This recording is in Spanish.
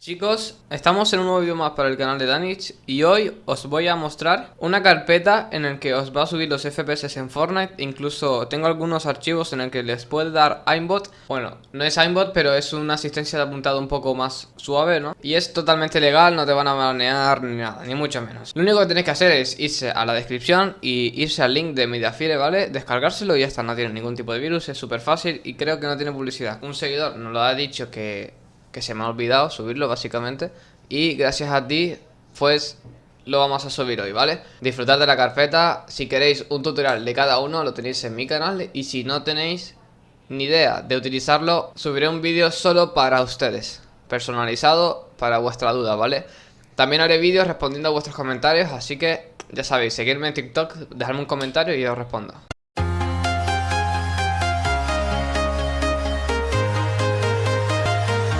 Chicos, estamos en un nuevo vídeo más para el canal de Danich y hoy os voy a mostrar una carpeta en el que os va a subir los FPS en Fortnite Incluso tengo algunos archivos en el que les puede dar aimbot Bueno, no es aimbot pero es una asistencia de apuntado un poco más suave, ¿no? Y es totalmente legal, no te van a banear ni nada, ni mucho menos Lo único que tenéis que hacer es irse a la descripción y irse al link de Mediafire, ¿vale? Descargárselo y ya está, no tiene ningún tipo de virus, es súper fácil y creo que no tiene publicidad Un seguidor nos lo ha dicho que que se me ha olvidado subirlo básicamente y gracias a ti pues lo vamos a subir hoy, ¿vale? Disfrutad de la carpeta, si queréis un tutorial de cada uno lo tenéis en mi canal y si no tenéis ni idea de utilizarlo subiré un vídeo solo para ustedes, personalizado para vuestra duda, ¿vale? También haré vídeos respondiendo a vuestros comentarios, así que ya sabéis, seguirme en TikTok, dejadme un comentario y yo os respondo.